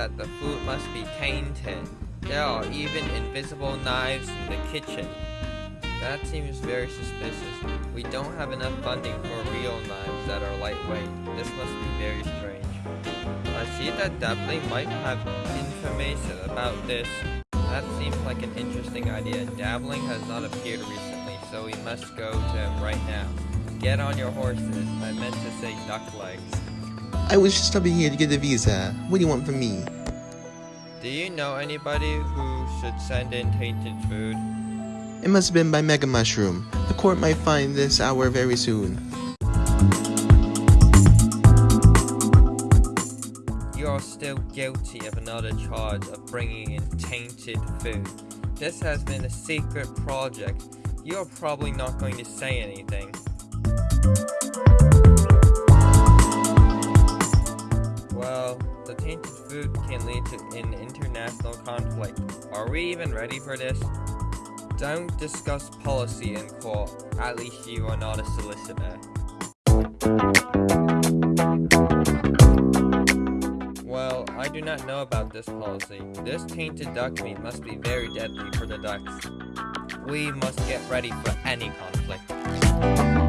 that the food must be tainted. There are even invisible knives in the kitchen. That seems very suspicious. We don't have enough funding for real knives that are lightweight. This must be very strange. I see that Dabbling might have information about this. That seems like an interesting idea. Dabbling has not appeared recently, so we must go to him right now. Get on your horses. I meant to say duck legs. I was just stopping here to get a visa. What do you want from me? Do you know anybody who should send in tainted food? It must have been by Mega Mushroom. The court might find this hour very soon. You are still guilty of another charge of bringing in tainted food. This has been a secret project. You are probably not going to say anything. Well, the tainted food can lead to an international conflict. Are we even ready for this? Don't discuss policy in court. At least you are not a solicitor. Well, I do not know about this policy. This tainted duck meat must be very deadly for the ducks. We must get ready for any conflict.